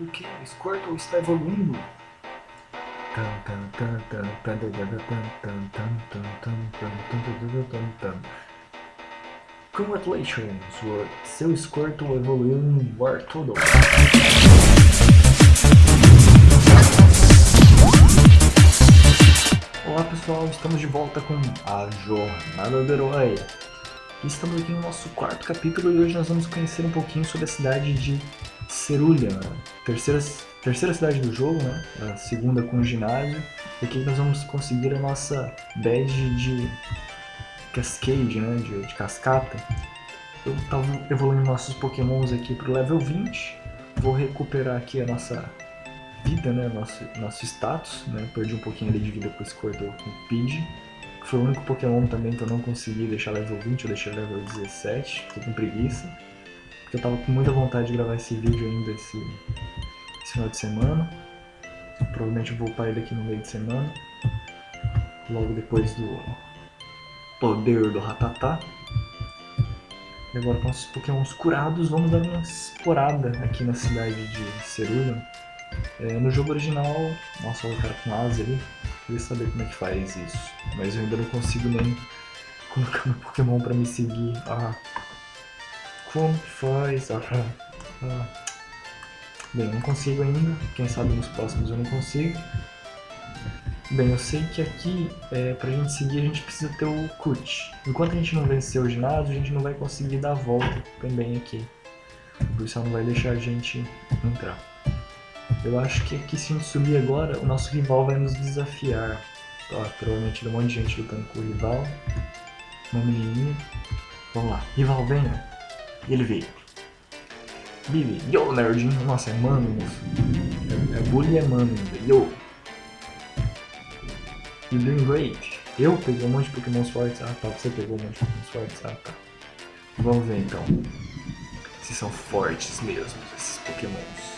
O que? Squirtle está evoluindo. Congratulations, seu Squirtle evoluiu em Wartortle. Olá pessoal, estamos de volta com a Jornada do Herói. Estamos aqui no nosso quarto capítulo e hoje nós vamos conhecer um pouquinho sobre a cidade de Cerulha, terceira, terceira cidade do jogo, né? a segunda com o ginásio. E aqui nós vamos conseguir a nossa badge de Cascade, né? de, de cascata. Eu estava evoluindo nossos pokémons aqui para o level 20. Vou recuperar aqui a nossa vida, né? Nosso, nosso status, né? Perdi um pouquinho ali de vida com o Squirtle com o Pidgey. Foi o único Pokémon também que eu não consegui deixar level 20, eu deixei level 17, fiquei com preguiça. Porque eu tava com muita vontade de gravar esse vídeo ainda esse, esse final de semana. Provavelmente eu vou upar ele aqui no meio de semana. Logo depois do poder do Ratatá. E agora com os pokémons curados, vamos dar uma explorada aqui na cidade de Cerulha. É, no jogo original, nossa, o cara com asa ali, queria saber como é que faz isso. Mas eu ainda não consigo nem colocar meu Pokémon pra me seguir. Ah, como que faz? Ah, ah. Bem, não consigo ainda. Quem sabe nos próximos eu não consigo. Bem, eu sei que aqui, é, pra gente seguir, a gente precisa ter o Kut. Enquanto a gente não vencer o ginásio, a gente não vai conseguir dar a volta também aqui. Isso ela não vai deixar a gente entrar. Eu acho que aqui se a gente subir agora, o nosso rival vai nos desafiar. Ó, provavelmente tem um monte de gente lutando com o rival. Uma menininha. Vamos lá. Rival, venha. E ele veio. Billy. Yo, nerdinho. Nossa, é mano, moço. É, é bully é mano ainda. Yo. You doing great. Eu peguei um monte de pokémons fortes. Ah, tá. Você pegou um monte de pokémons fortes. Ah, tá. Vamos ver, então. Se são fortes mesmo, esses pokémons.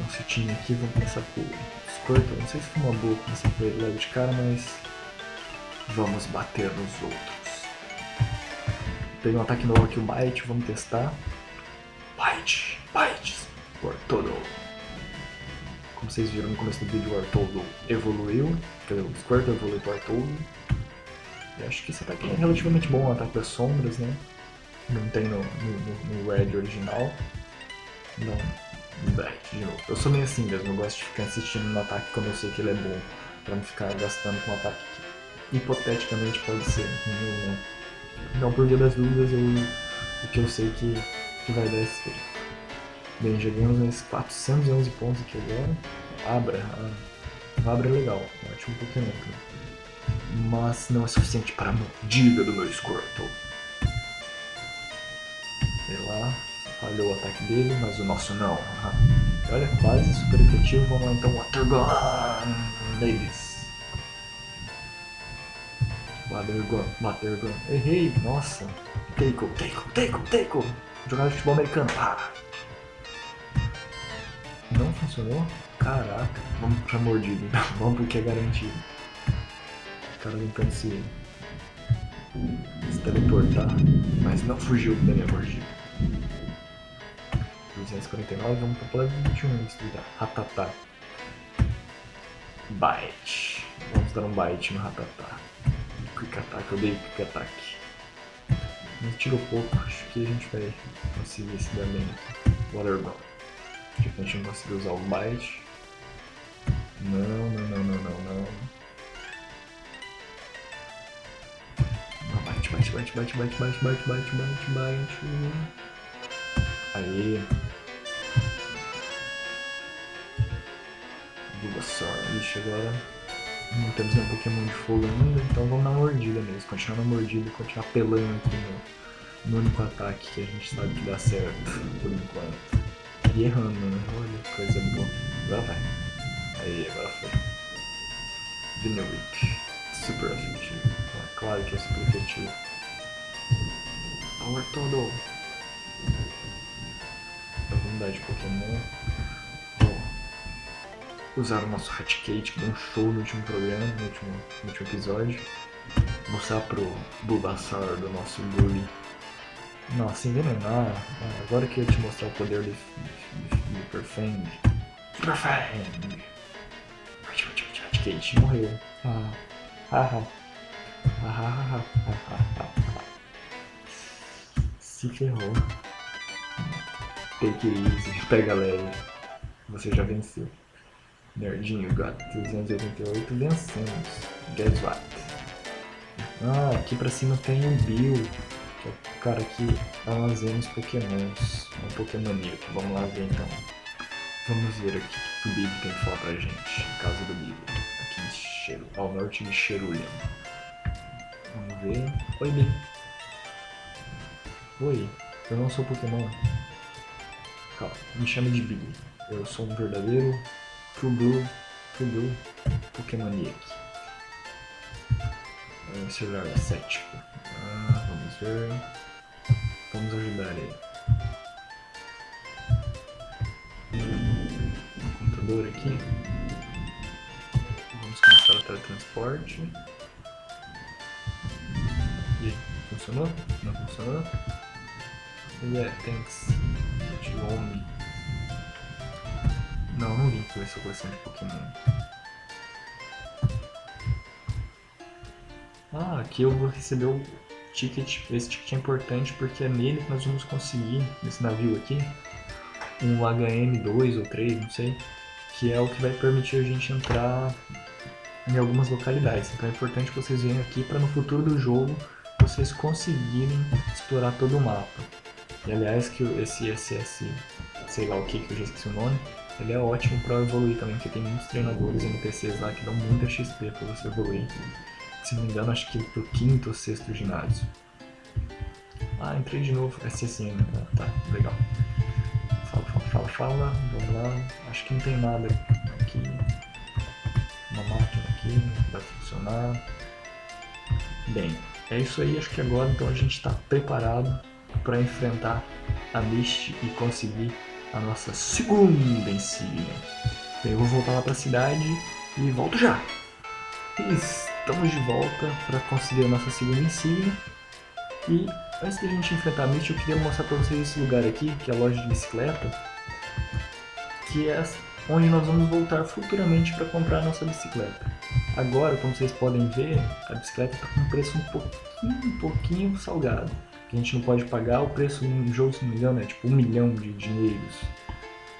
Nosso time aqui, vamos começar com o Squirtle. Não sei se foi uma boa começar com ele logo de cara, mas vamos bater nos outros. Peguei um ataque novo aqui, o Bite, vamos testar. Bite, Bite, Wartortle. Como vocês viram no começo do vídeo, o Wartortle evoluiu, quer dizer, o Squirtle evoluiu para o Wartortle. E acho que esse ataque é relativamente bom, o ataque das sombras, né? Não tem no, no, no Red original. Não, de novo. Eu sou meio assim mesmo, eu gosto de ficar insistindo no ataque quando eu sei que ele é bom, pra não ficar gastando com um ataque que hipoteticamente pode ser ruim né? Então, por via das dúvidas, eu, o que eu sei que, que vai dar esse feito. Bem, já ganhamos uns 411 pontos aqui agora. Abra, a Abra é legal, um ótimo Pokémon. Né? Mas não é suficiente para a mordida do meu Squirtle. Sei lá, Falhou o ataque dele, mas o nosso não. Olha, quase super efetivo. Vamos lá então, Water Gun neles. Water Gun. Errei, nossa. Taiko, Taiko, Taiko, Taiko. Jogada de futebol americano. Ah. Não funcionou? Caraca. Vamos pra mordida então. Vamos porque é garantido. O cara tentando se, se teleportar, mas não fugiu da minha mordida. 249, vamos para o level 21 estudar. Ratatá. Bite. Vamos dar um bite no Ratatá. Quick Attack, eu odeio Quick Attack. Mas tirou pouco, acho que a gente vai conseguir bem. Water. Tipo, a gente não conseguiu usar o bite. Não, não, não, não, não, não. Bite, bite, bite, bite, bite, bite, bite, bite, bite, bite. Aê. Bulbasaur. Ixi, agora não temos nenhum Pokémon de fogo ainda, então vamos na mordida mesmo. Continuar na mordida continuar pelando aqui no, no único ataque que a gente sabe que dá certo, por enquanto. E errando, né? Olha, coisa boa. Agora vai. Aí, agora foi. Vineric. Super efetivo. claro que é super efetivo. Power todo comunidade de Pokémon. Usar o nosso Hatcate, que deu um show no último programa, no último, no último episódio. Mostrar pro Bulbasaur do nosso Bully. Nossa, envenenar. Ah, agora que eu te mostrar o poder do, do, Super Fang. Super Fang. Kate morreu. Ah, ah, ah, ah, Se ferrou. Take it easy, pega leve. Você já venceu. Nerdinho, got 388, vencemos. Guess what? Ah, aqui pra cima tem o Bill, que é o cara que armazena os pokémons. É um pokémoníaco. Vamos lá ver então. Vamos ver aqui o que o Bill tem que falar pra gente. Casa do Bill. Aqui em Cheiro, ao norte de Cherulian. Vamos ver. Oi, Bill. Oi, eu não sou Pokémon. Calma, me chame de Billy. Eu sou um verdadeiro True Blue, True Blue Pokémoniac. Um celular cético. Ah, vamos ver. Vamos ajudar ele. Um computador aqui. Vamos começar o teletransporte. E funcionou? Não funcionou? Yeah, thanks. Xiaomi. Não, não vim com essa coleção de Pokémon. Ah, aqui eu vou receber o ticket. Esse ticket é importante porque é nele que nós vamos conseguir, nesse navio aqui, um HM2 ou 3, não sei, que é o que vai permitir a gente entrar em algumas localidades. Então é importante que vocês venham aqui para no futuro do jogo vocês conseguirem explorar todo o mapa. E aliás, que esse SS, sei lá o que, que eu já esqueci o nome, ele é ótimo para evoluir também, porque tem muitos treinadores NPCs lá que dão muita XP para você evoluir. Se não me engano, acho que pro quinto ou sexto ginásio. Ah, entrei de novo. SSN, ah, tá, legal. Fala, fala, fala, fala, vamos lá. Acho que não tem nada aqui. Uma máquina aqui, vai funcionar. Bem, é isso aí, acho que agora então a gente está preparado para enfrentar a Mist e conseguir a nossa segunda. Bem, eu vou voltar lá para a cidade e volto já. Estamos de volta para conseguir a nossa segunda insígnia. E antes da gente enfrentar a Mist, eu queria mostrar para vocês esse lugar aqui, que é a loja de bicicleta, que é onde nós vamos voltar futuramente para comprar a nossa bicicleta. Agora, como vocês podem ver, a bicicleta está com um preço um pouquinho, um pouquinho salgado que a gente não pode pagar, o preço no jogo, se não me engano, é tipo um milhão de dinheiros.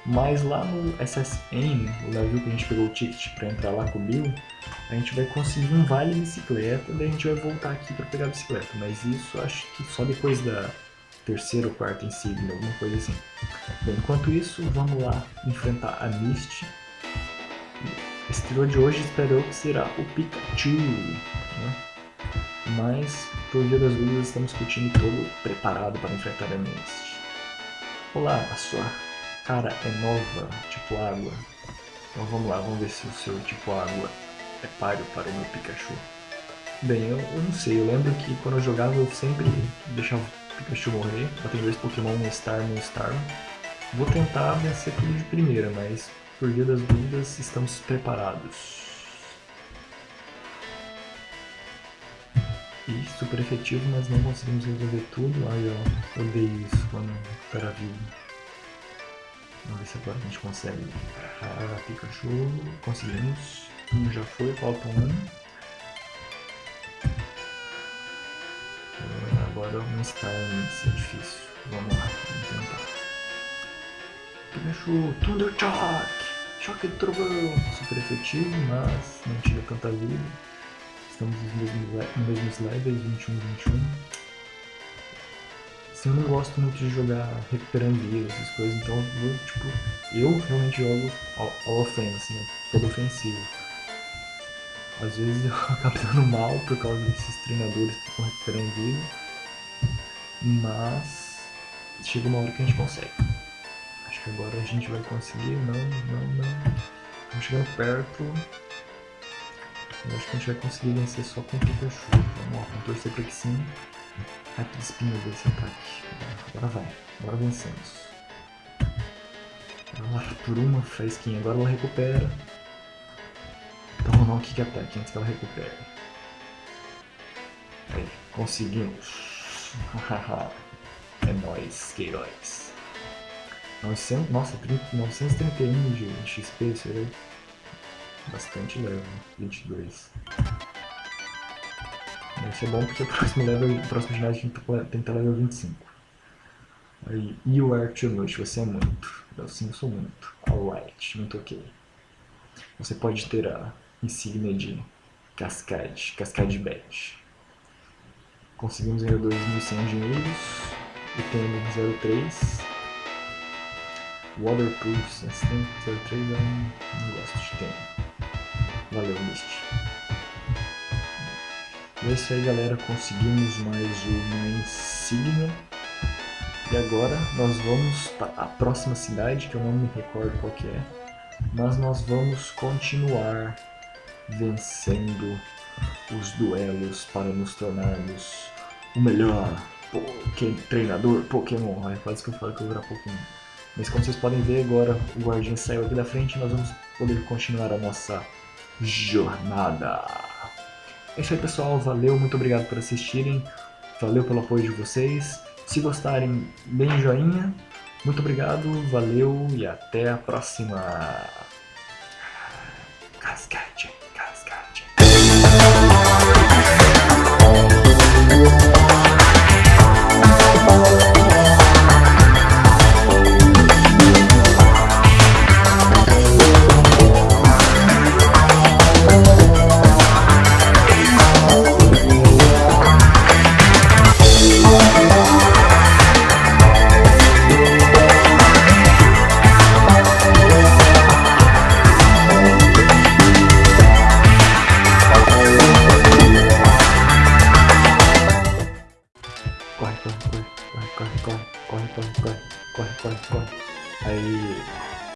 Mas lá no SSN, o navio que a gente pegou o ticket para entrar lá com o Bill, a gente vai conseguir um vale bicicleta, daí a gente vai voltar aqui para pegar a bicicleta. Mas isso acho que só depois da terceira ou quarta insígnia, alguma coisa assim. Bem, enquanto isso, vamos lá enfrentar a Misty. Esse trio de hoje espero que será o Pikachu. Né? Mas via das dúvidas, estamos com o time todo preparado para enfrentar a Mist. Olá, a sua cara é nova, tipo água. Então vamos lá, vamos ver se o seu tipo água é páreo para o meu Pikachu. Bem, eu, eu não sei, eu lembro que quando eu jogava eu sempre deixava o Pikachu morrer. Eu tenho dois Pokémon, um Star e um Star. Vou tentar vencer tudo de primeira, mas por via das dúvidas estamos preparados. Super efetivo, mas não conseguimos resolver tudo. Ai, ó, odeio isso quando o cara vivo. Vamos ver se agora a gente consegue. Ah, Pikachu, conseguimos. Um já foi, falta um. Agora um Star é difícil. Vamos lá, vamos tentar. Pikachu, Thunder Shock! Choque de trovão! Super efetivo, mas não tira tanta vida estamos nos mesmos, nos levels, 21 e 21. Assim, eu não gosto muito de jogar recuperando vida, essas coisas, então eu, tipo, eu realmente jogo all, offense? Todo ofensivo. Às vezes eu acabo dando mal por causa desses treinadores que ficam recuperando vida, mas chega uma hora que a gente consegue. Acho que agora a gente vai conseguir, não, não, não. Estamos chegando perto. Eu acho que a gente vai conseguir vencer só com o Pikachu. Vamos lá, vamos torcer para que sim. Rapid Spin desse ataque. Agora vai, agora vencemos. Agora por uma fresquinha, agora ela recupera. Então vamos dar um Kick Attack antes que ela recupere. Aí, conseguimos. é nóis, que heróis. 900, nossa, 30, 931 de XP, será? Bastante level, 22. Vai ser bom porque o próximo, level, o próximo ginásio tem que estar level 25. Aí, you are too much, você é muito. Eu sim, eu sou muito. Alright, muito ok. Você pode ter a insígnia de Cascade, Cascade Badge. Conseguimos ainda 2.100 dinheiros. E temos 03. Waterproof, esse tem 03 eu não, não gosto de ter. Valeu, Mist. É isso aí, galera. Conseguimos mais uma insígnia. E agora nós vamos para a próxima cidade, que eu não me recordo qual que é. Mas nós vamos continuar vencendo os duelos para nos tornarmos o melhor Poké treinador Pokémon. É quase que eu falo que eu vou virar Pokémon. Mas como vocês podem ver agora, o guardinha saiu aqui da frente e nós vamos poder continuar a nossa jornada. É isso aí pessoal, valeu, muito obrigado por assistirem, valeu pelo apoio de vocês. Se gostarem, bem joinha, muito obrigado, valeu e até a próxima. Cascade.